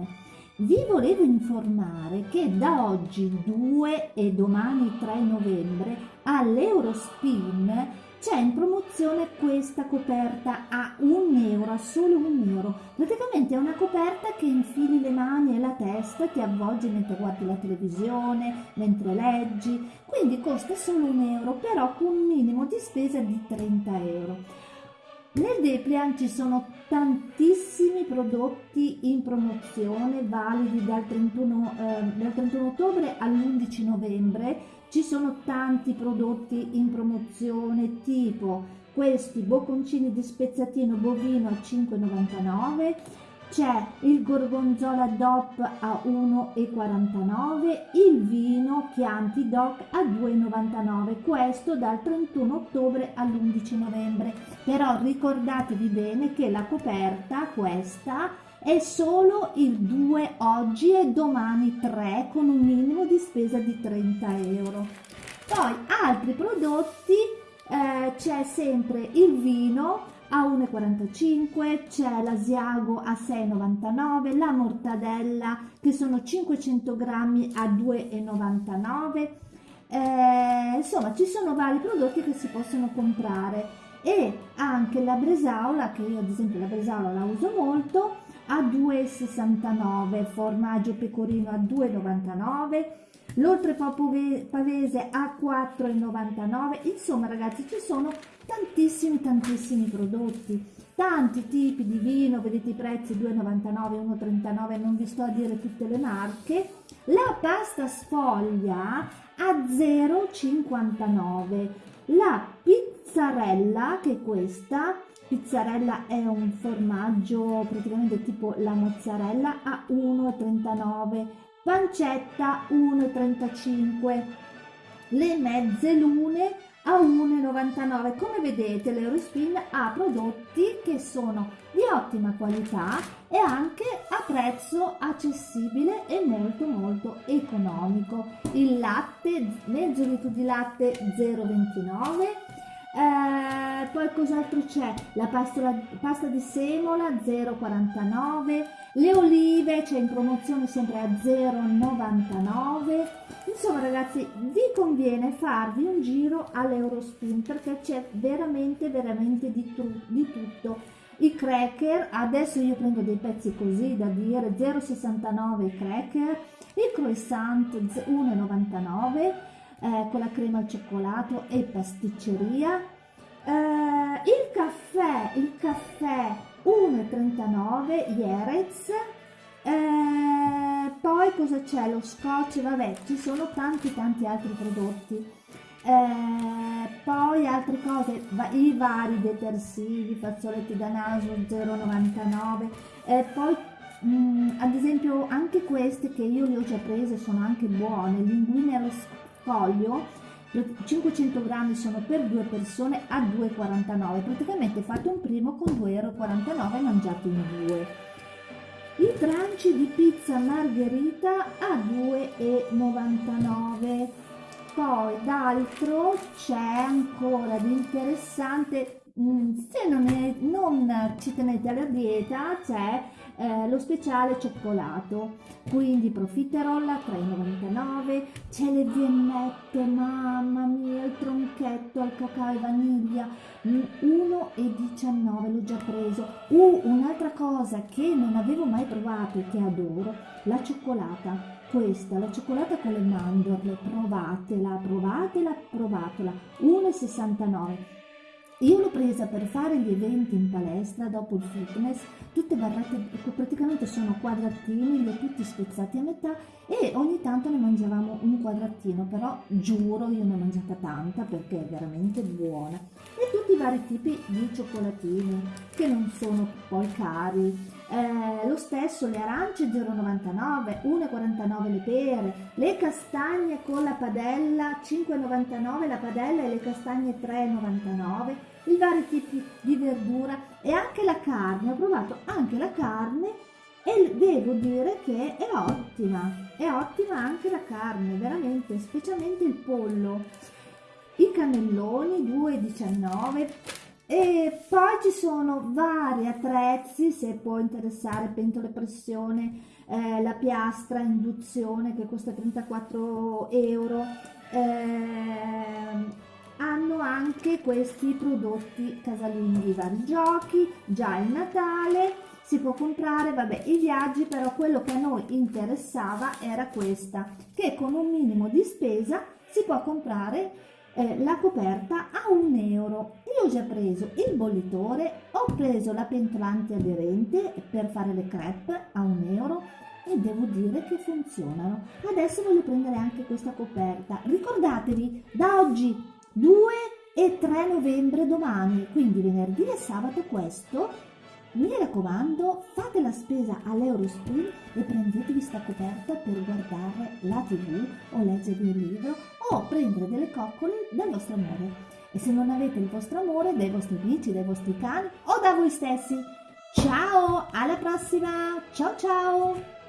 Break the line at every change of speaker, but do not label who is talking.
informazione. Vi volevo informare che da oggi 2 e domani 3 novembre all'Eurospin c'è in promozione questa coperta a un euro, a solo un euro. Praticamente è una coperta che infili le mani e la testa, ti avvolgi mentre guardi la televisione, mentre leggi, quindi costa solo un euro, però con un minimo di spesa di 30 euro. Nel Deplian ci sono tantissimi prodotti in promozione validi dal 31, eh, dal 31 ottobre all'11 novembre. Ci sono tanti prodotti in promozione tipo questi bocconcini di spezzatino bovino a 5,99 c'è il gorgonzola DOP a 1,49 il vino Chianti DOC a 2,99 questo dal 31 ottobre all'11 novembre però ricordatevi bene che la coperta questa è solo il 2 oggi e domani 3 con un minimo di spesa di 30 euro. Poi altri prodotti, eh, c'è sempre il vino a 1,45, c'è l'asiago a 6,99, la mortadella che sono 500 grammi a 2,99, eh, insomma ci sono vari prodotti che si possono comprare. E anche la bresaola che io ad esempio la bresaola la uso molto a 2,69, formaggio pecorino a 2,99, l'oltre pavese a 4,99, insomma ragazzi ci sono tantissimi tantissimi prodotti, tanti tipi di vino, vedete i prezzi 2,99, 1,39, non vi sto a dire tutte le marche, la pasta sfoglia a 0,59, la pizzarella che è questa Pizzarella è un formaggio praticamente tipo la mozzarella a 1,39, pancetta 1,35, le mezze lune a 1,99. Come vedete l'Eurospin ha prodotti che sono di ottima qualità e anche a prezzo accessibile e molto molto economico. Il latte, mezzo litro di latte 0,29 eh, poi cos'altro c'è? La pasta, pasta, di semola 0,49, le olive c'è in promozione sempre a 0,99. Insomma ragazzi vi conviene farvi un giro all'Eurospin perché c'è veramente veramente di, di tutto. I cracker, adesso io prendo dei pezzi così da dire 0,69 i cracker, il croissant 1,99 eh, con la crema al cioccolato e pasticceria. Eh, il caffè, il caffè 1,39 Jerez. Eh, poi cosa c'è? Lo scotch, vabbè, ci sono tanti tanti altri prodotti. Eh, poi altre cose, i vari detersivi, fazzoletti da naso 0,99. Eh, poi mm, ad esempio anche queste che io le ho già prese sono anche buone, linguine allo foglio 500 grammi sono per due persone a 2,49 praticamente fate un primo con 2,49 euro mangiati in due. I tranci di pizza margherita a 2,99 poi d'altro c'è ancora di interessante se non, è, non ci tenete alla dieta c'è eh, lo speciale cioccolato. Quindi profiterol a 3,99 c'è le viennette mamma mia il tronchetto al cacao e vaniglia. 1,19 l'ho già preso. Uh, un'altra cosa che non avevo mai provato e che adoro la cioccolata. Questa, la cioccolata con le mandorle, provatela, provatela, provatela, 1,69 io l'ho presa per fare gli eventi in palestra dopo il fitness, tutte barrette, praticamente sono quadratini, li ho tutti spezzati a metà e ogni tanto ne mangiavamo un quadratino, però giuro io ne ho mangiata tanta perché è veramente buona. E tutti i vari tipi di cioccolatini che non sono poi cari. Eh, lo stesso le arance 0,99, 1,49 le pere, le castagne con la padella 5,99 la padella e le castagne 3,99 i vari tipi di verdura e anche la carne, ho provato anche la carne e devo dire che è ottima, è ottima anche la carne, veramente, specialmente il pollo. I cannelloni 2,19, e poi ci sono vari attrezzi, se può interessare, pentole pressione, eh, la piastra induzione che costa 34 euro, eh, hanno anche questi prodotti casalinghi, vari giochi, già il Natale, si può comprare, vabbè, i viaggi, però quello che a noi interessava era questa, che con un minimo di spesa si può comprare eh, la coperta a un euro. Io ho già preso il bollitore, ho preso la pentola antiaderente per fare le crepe a un euro e devo dire che funzionano. Adesso voglio prendere anche questa coperta. Ricordatevi, da oggi 2 e 3 novembre domani, quindi venerdì e sabato questo, mi raccomando, fate la spesa all'Eurospin e prendetevi questa coperta per guardare la tv o leggere un libro o prendere delle coccole dal vostro amore. E se non avete il vostro amore, dai vostri amici, dai vostri cani o da voi stessi. Ciao, alla prossima! Ciao ciao!